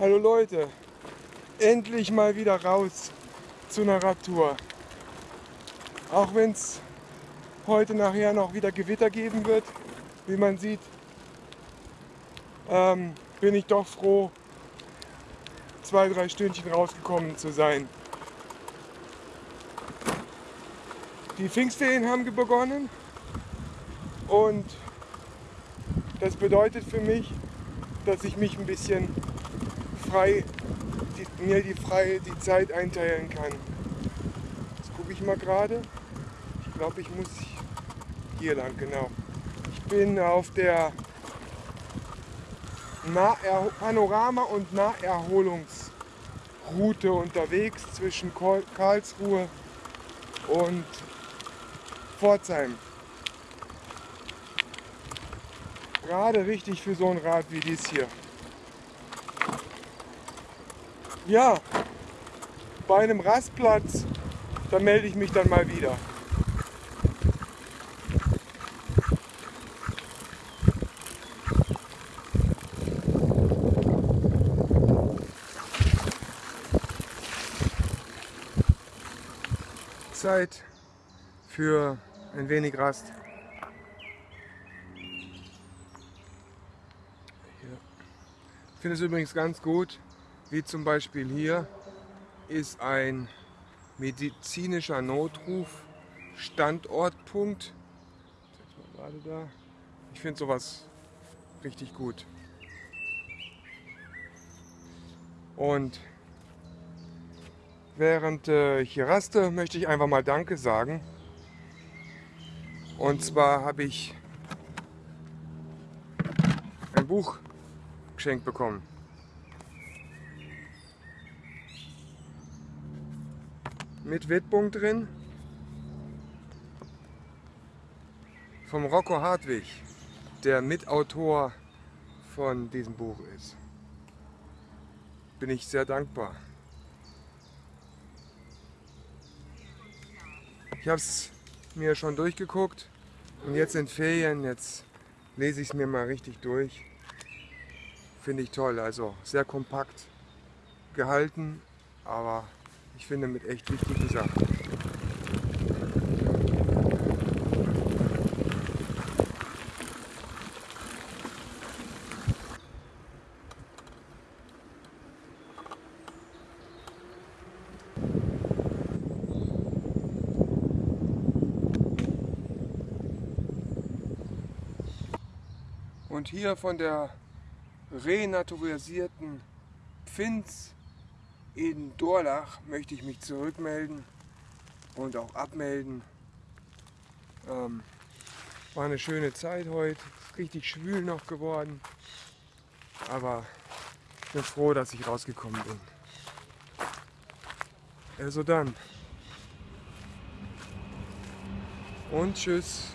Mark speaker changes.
Speaker 1: Hallo Leute, endlich mal wieder raus zu einer Radtour. Auch wenn es heute nachher noch wieder Gewitter geben wird, wie man sieht, ähm, bin ich doch froh, zwei, drei Stündchen rausgekommen zu sein. Die Pfingstferien haben begonnen und das bedeutet für mich, dass ich mich ein bisschen frei, die, mir die freie die Zeit einteilen kann. Jetzt gucke ich mal gerade. Ich glaube, ich muss hier lang, genau. Ich bin auf der Naher Panorama- und Naherholungsroute unterwegs zwischen Karlsruhe und Pforzheim. Gerade richtig für so ein Rad wie dies hier. Ja, bei einem Rastplatz, da melde ich mich dann mal wieder. Zeit für ein wenig Rast. Ich finde es übrigens ganz gut, wie zum Beispiel hier ist ein medizinischer Notruf, Standortpunkt. Ich finde sowas richtig gut. Und während äh, ich hier raste, möchte ich einfach mal Danke sagen. Und zwar habe ich ein Buch geschenkt bekommen. Mit Widmung drin. Vom Rocco Hartwig, der Mitautor von diesem Buch ist. Bin ich sehr dankbar. Ich habe es mir schon durchgeguckt und jetzt sind Ferien, jetzt lese ich es mir mal richtig durch. Finde ich toll, also sehr kompakt gehalten, aber ich finde mit echt wichtigen Sachen. Und hier von der renaturisierten Pfinz in Dorlach möchte ich mich zurückmelden und auch abmelden. Ähm, war eine schöne Zeit heute, richtig schwül noch geworden, aber ich bin froh, dass ich rausgekommen bin. Also dann. Und tschüss.